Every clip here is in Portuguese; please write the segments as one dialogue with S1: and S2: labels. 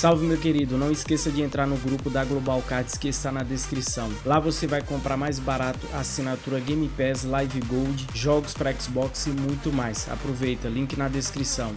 S1: Salve meu querido, não esqueça de entrar no grupo da Global Cards que está na descrição. Lá você vai comprar mais barato assinatura Game Pass, Live Gold, jogos para Xbox e muito mais. Aproveita, link na descrição.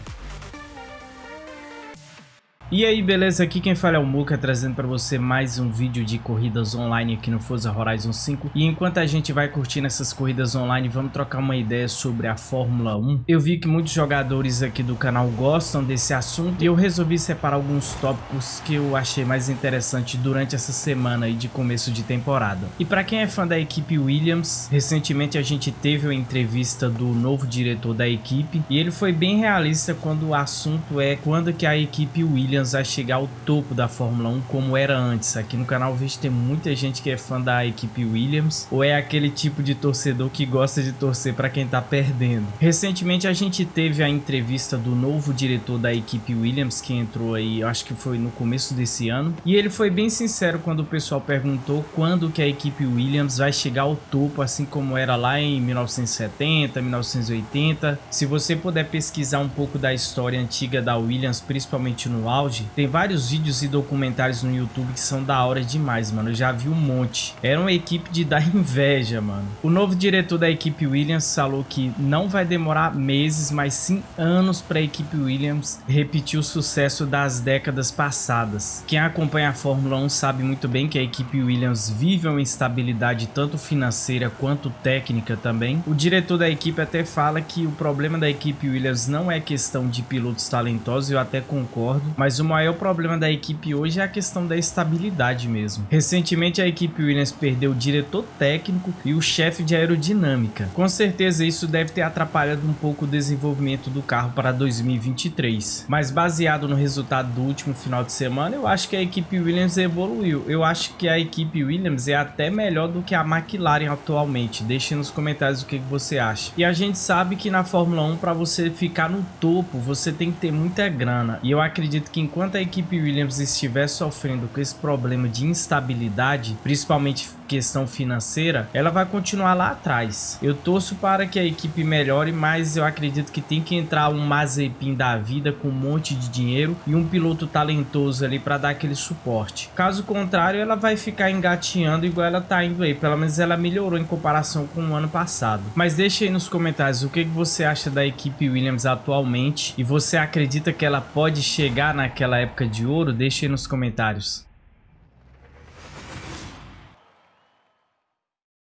S1: E aí, beleza? Aqui quem fala é o Muka, trazendo para você mais um vídeo de corridas online aqui no Forza Horizon 5. E enquanto a gente vai curtindo essas corridas online, vamos trocar uma ideia sobre a Fórmula 1. Eu vi que muitos jogadores aqui do canal gostam desse assunto e eu resolvi separar alguns tópicos que eu achei mais interessante durante essa semana aí de começo de temporada. E para quem é fã da equipe Williams, recentemente a gente teve uma entrevista do novo diretor da equipe e ele foi bem realista quando o assunto é quando que a equipe Williams Williams a chegar ao topo da Fórmula 1 como era antes. Aqui no canal vejo tem muita gente que é fã da equipe Williams ou é aquele tipo de torcedor que gosta de torcer para quem tá perdendo. Recentemente a gente teve a entrevista do novo diretor da equipe Williams que entrou aí, acho que foi no começo desse ano, e ele foi bem sincero quando o pessoal perguntou quando que a equipe Williams vai chegar ao topo assim como era lá em 1970, 1980. Se você puder pesquisar um pouco da história antiga da Williams, principalmente no auge, tem vários vídeos e documentários no YouTube que são da hora demais, mano. Eu já vi um monte. Era uma equipe de dar inveja, mano. O novo diretor da equipe Williams falou que não vai demorar meses, mas sim anos para a equipe Williams repetir o sucesso das décadas passadas. Quem acompanha a Fórmula 1 sabe muito bem que a equipe Williams vive uma instabilidade tanto financeira quanto técnica também. O diretor da equipe até fala que o problema da equipe Williams não é questão de pilotos talentosos, eu até concordo, mas o o maior problema da equipe hoje é a questão da estabilidade mesmo. Recentemente a equipe Williams perdeu o diretor técnico e o chefe de aerodinâmica. Com certeza isso deve ter atrapalhado um pouco o desenvolvimento do carro para 2023. Mas baseado no resultado do último final de semana, eu acho que a equipe Williams evoluiu. Eu acho que a equipe Williams é até melhor do que a McLaren atualmente. Deixe nos comentários o que você acha. E a gente sabe que na Fórmula 1 para você ficar no topo, você tem que ter muita grana. E eu acredito que enquanto a equipe Williams estiver sofrendo com esse problema de instabilidade, principalmente questão financeira, ela vai continuar lá atrás. Eu torço para que a equipe melhore, mas eu acredito que tem que entrar um Mazepin da vida com um monte de dinheiro e um piloto talentoso ali para dar aquele suporte. Caso contrário, ela vai ficar engateando igual ela tá indo aí. Pelo menos ela melhorou em comparação com o ano passado. Mas deixe aí nos comentários o que você acha da equipe Williams atualmente e você acredita que ela pode chegar naquela naquela época de ouro? Deixe aí nos comentários.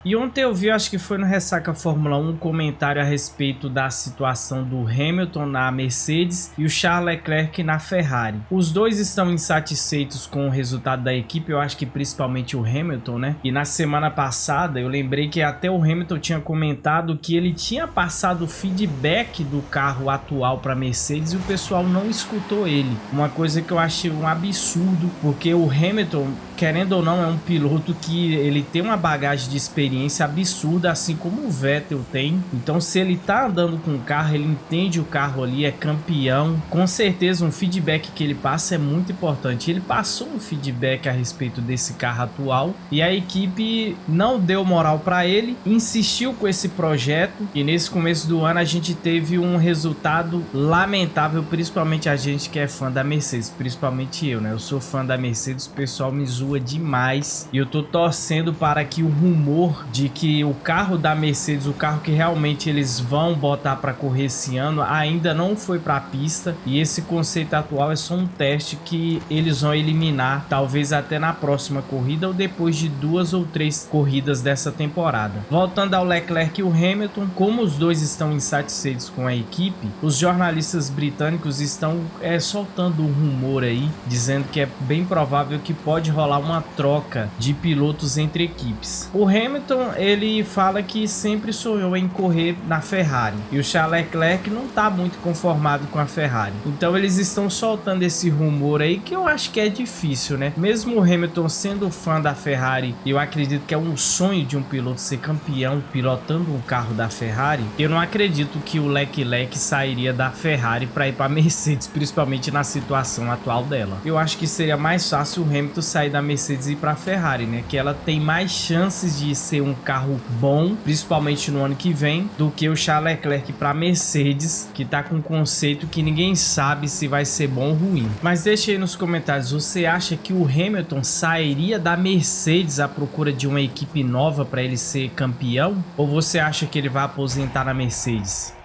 S1: E ontem eu vi, acho que foi no Ressaca Fórmula 1, um comentário a respeito da situação do Hamilton na Mercedes e o Charles Leclerc na Ferrari. Os dois estão insatisfeitos com o resultado da equipe, eu acho que principalmente o Hamilton, né? E na semana passada eu lembrei que até o Hamilton tinha comentado que ele tinha passado feedback do carro atual para Mercedes e o pessoal não escutou ele. Uma coisa que eu achei um absurdo, porque o Hamilton, querendo ou não, é um piloto que ele tem uma bagagem de experiência experiência absurda, assim como o Vettel tem. Então, se ele tá andando com o carro, ele entende o carro ali, é campeão. Com certeza, um feedback que ele passa é muito importante. Ele passou um feedback a respeito desse carro atual e a equipe não deu moral para ele, insistiu com esse projeto e nesse começo do ano a gente teve um resultado lamentável, principalmente a gente que é fã da Mercedes, principalmente eu, né? Eu sou fã da Mercedes, o pessoal me zoa demais e eu tô torcendo para que o rumor de que o carro da Mercedes, o carro que realmente eles vão botar para correr esse ano, ainda não foi para a pista e esse conceito atual é só um teste que eles vão eliminar, talvez até na próxima corrida ou depois de duas ou três corridas dessa temporada. Voltando ao Leclerc e o Hamilton, como os dois estão insatisfeitos com a equipe, os jornalistas britânicos estão é, soltando um rumor aí, dizendo que é bem provável que pode rolar uma troca de pilotos entre equipes. O Hamilton Hamilton, ele fala que sempre sonhou em correr na Ferrari. E o Charles Leclerc não está muito conformado com a Ferrari. Então eles estão soltando esse rumor aí que eu acho que é difícil, né? Mesmo o Hamilton sendo fã da Ferrari, eu acredito que é um sonho de um piloto ser campeão pilotando um carro da Ferrari. Eu não acredito que o Leclerc sairia da Ferrari para ir para Mercedes, principalmente na situação atual dela. Eu acho que seria mais fácil o Hamilton sair da Mercedes e ir para a Ferrari, né? Que ela tem mais chances de ser ter um carro bom, principalmente no ano que vem, do que o Charles Leclerc para Mercedes, que tá com um conceito que ninguém sabe se vai ser bom ou ruim. Mas deixe aí nos comentários, você acha que o Hamilton sairia da Mercedes à procura de uma equipe nova para ele ser campeão? Ou você acha que ele vai aposentar na Mercedes?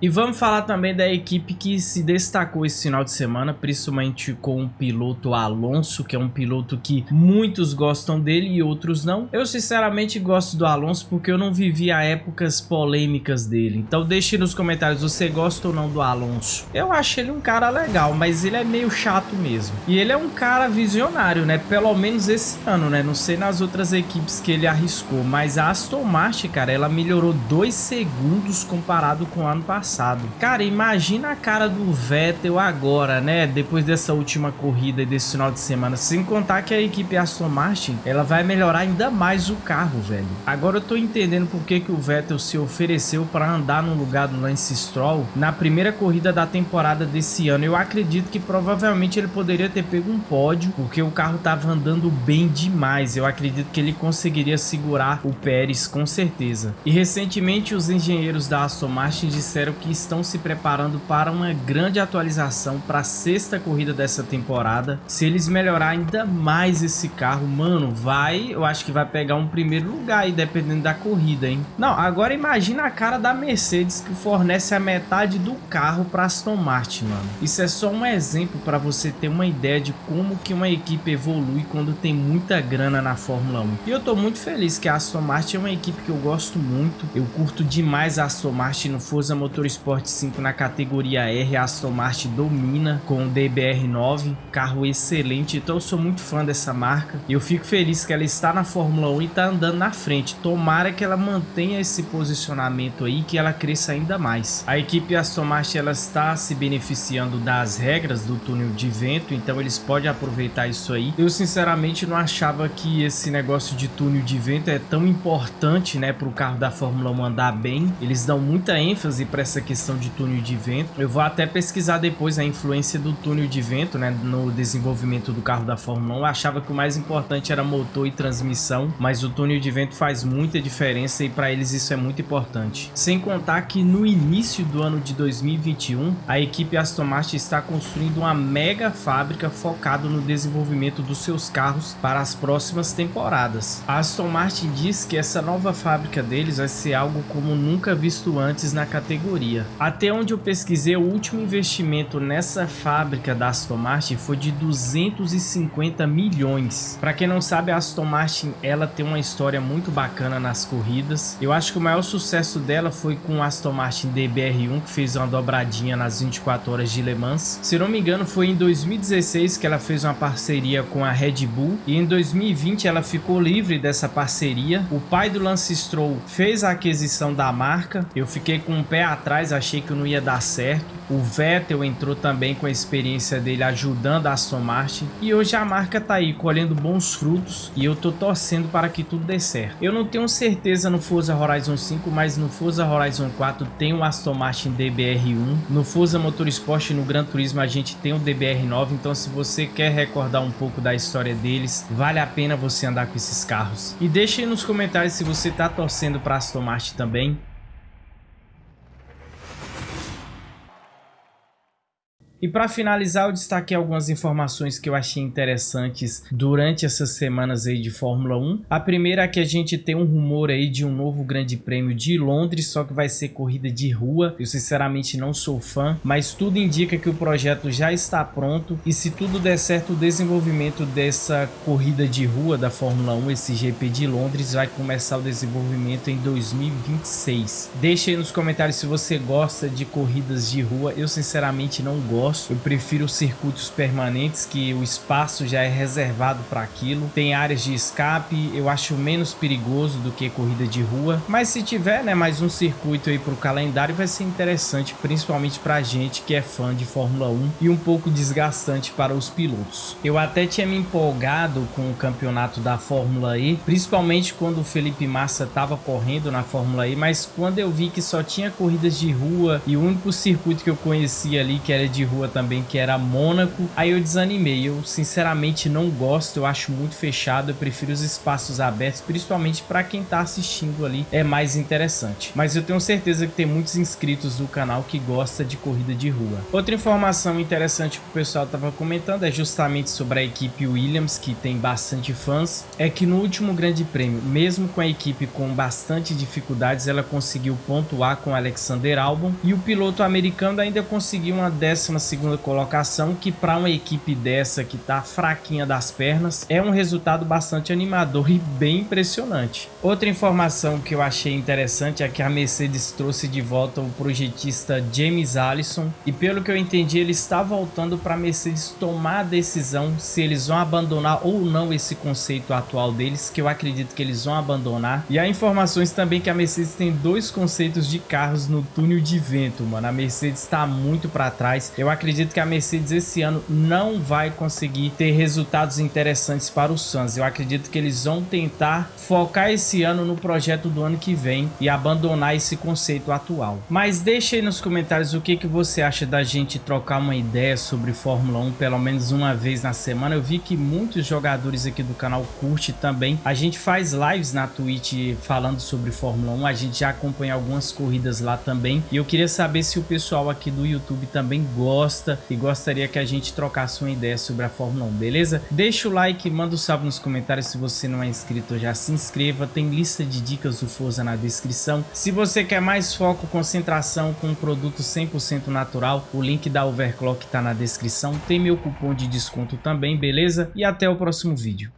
S1: E vamos falar também da equipe que se destacou esse final de semana, principalmente com o piloto Alonso, que é um piloto que muitos gostam dele e outros não. Eu sinceramente gosto do Alonso porque eu não vivi a épocas polêmicas dele. Então deixe nos comentários, você gosta ou não do Alonso? Eu acho ele um cara legal, mas ele é meio chato mesmo. E ele é um cara visionário, né? Pelo menos esse ano, né? Não sei nas outras equipes que ele arriscou, mas a Aston Martin, cara, ela melhorou dois segundos comparado com o ano passado passado. Cara, imagina a cara do Vettel agora, né? Depois dessa última corrida e desse final de semana. Sem contar que a equipe Aston Martin, ela vai melhorar ainda mais o carro, velho. Agora eu tô entendendo por que, que o Vettel se ofereceu para andar no lugar do Lance Stroll na primeira corrida da temporada desse ano. Eu acredito que provavelmente ele poderia ter pego um pódio, porque o carro tava andando bem demais. Eu acredito que ele conseguiria segurar o Pérez com certeza. E recentemente os engenheiros da Aston Martin disseram que estão se preparando para uma grande atualização para a sexta corrida dessa temporada. Se eles melhorar ainda mais esse carro, mano, vai, eu acho que vai pegar um primeiro lugar aí, dependendo da corrida, hein? Não, agora imagina a cara da Mercedes que fornece a metade do carro para Aston Martin, mano. Isso é só um exemplo para você ter uma ideia de como que uma equipe evolui quando tem muita grana na Fórmula 1. E eu tô muito feliz que a Aston Martin é uma equipe que eu gosto muito. Eu curto demais a Aston Martin no Forza Motor Sport 5 na categoria R, a Aston Martin domina com o DBR9, carro excelente, então eu sou muito fã dessa marca. E eu fico feliz que ela está na Fórmula 1 e está andando na frente. Tomara que ela mantenha esse posicionamento aí, que ela cresça ainda mais. A equipe Aston Martin ela está se beneficiando das regras do túnel de vento, então eles podem aproveitar isso aí. Eu sinceramente não achava que esse negócio de túnel de vento é tão importante, né, para o carro da Fórmula 1 andar bem. Eles dão muita ênfase para essa essa questão de túnel de vento. Eu vou até pesquisar depois a influência do túnel de vento né, no desenvolvimento do carro da Fórmula 1. Eu achava que o mais importante era motor e transmissão, mas o túnel de vento faz muita diferença e para eles isso é muito importante. Sem contar que no início do ano de 2021, a equipe Aston Martin está construindo uma mega fábrica focada no desenvolvimento dos seus carros para as próximas temporadas. A Aston Martin diz que essa nova fábrica deles vai ser algo como nunca visto antes na categoria até onde eu pesquisei, o último investimento nessa fábrica da Aston Martin foi de 250 milhões. Para quem não sabe, a Aston Martin ela tem uma história muito bacana nas corridas. Eu acho que o maior sucesso dela foi com o Aston Martin DBR1, que fez uma dobradinha nas 24 horas de Le Mans. Se não me engano, foi em 2016 que ela fez uma parceria com a Red Bull e em 2020 ela ficou livre dessa parceria. O pai do Lance Stroll fez a aquisição da marca. Eu fiquei com um pé atrás atrás, achei que não ia dar certo. O Vettel entrou também com a experiência dele ajudando a Aston Martin. E hoje a marca tá aí colhendo bons frutos e eu tô torcendo para que tudo dê certo. Eu não tenho certeza no Forza Horizon 5, mas no Forza Horizon 4 tem o Aston Martin DBR1. No Forza Motorsport no Gran Turismo a gente tem o DBR9, então se você quer recordar um pouco da história deles, vale a pena você andar com esses carros. E deixe nos comentários se você tá torcendo para Aston Martin também. E para finalizar, eu destaquei algumas informações que eu achei interessantes durante essas semanas aí de Fórmula 1. A primeira é que a gente tem um rumor aí de um novo grande prêmio de Londres, só que vai ser corrida de rua. Eu sinceramente não sou fã, mas tudo indica que o projeto já está pronto e se tudo der certo, o desenvolvimento dessa corrida de rua da Fórmula 1, esse GP de Londres, vai começar o desenvolvimento em 2026. Deixe aí nos comentários se você gosta de corridas de rua. Eu sinceramente não gosto gosto. Eu prefiro circuitos permanentes que o espaço já é reservado para aquilo. Tem áreas de escape, eu acho menos perigoso do que corrida de rua. Mas se tiver né, mais um circuito aí para o calendário vai ser interessante, principalmente para a gente que é fã de Fórmula 1 e um pouco desgastante para os pilotos. Eu até tinha me empolgado com o campeonato da Fórmula E, principalmente quando o Felipe Massa estava correndo na Fórmula E, mas quando eu vi que só tinha corridas de rua e o único circuito que eu conhecia ali que era de rua rua também, que era Mônaco. Aí eu desanimei. Eu sinceramente não gosto, eu acho muito fechado. Eu prefiro os espaços abertos, principalmente para quem tá assistindo ali, é mais interessante. Mas eu tenho certeza que tem muitos inscritos do canal que gosta de corrida de rua. Outra informação interessante que o pessoal tava comentando é justamente sobre a equipe Williams, que tem bastante fãs. É que no último grande prêmio, mesmo com a equipe com bastante dificuldades, ela conseguiu pontuar com Alexander Albon e o piloto americano ainda conseguiu uma 12 segunda colocação, que para uma equipe dessa que tá fraquinha das pernas, é um resultado bastante animador e bem impressionante. Outra informação que eu achei interessante é que a Mercedes trouxe de volta o projetista James Allison e pelo que eu entendi ele está voltando para a Mercedes tomar a decisão se eles vão abandonar ou não esse conceito atual deles, que eu acredito que eles vão abandonar. E há informações também que a Mercedes tem dois conceitos de carros no túnel de vento, mano. A Mercedes está muito para trás. Eu acredito que a Mercedes esse ano não vai conseguir ter resultados interessantes para o Suns. Eu acredito que eles vão tentar focar esse ano no projeto do ano que vem e abandonar esse conceito atual. Mas deixa aí nos comentários o que, que você acha da gente trocar uma ideia sobre Fórmula 1 pelo menos uma vez na semana. Eu vi que muitos jogadores aqui do canal curte também. A gente faz lives na Twitch falando sobre Fórmula 1, a gente já acompanha algumas corridas lá também. E eu queria saber se o pessoal aqui do YouTube também gosta e gostaria que a gente trocasse uma ideia sobre a Fórmula 1, beleza? Deixa o like, manda um salve nos comentários se você não é inscrito, já se inscreva. Tem lista de dicas do Forza na descrição. Se você quer mais foco, concentração com um produto 100% natural, o link da Overclock está na descrição. Tem meu cupom de desconto também, beleza? E até o próximo vídeo.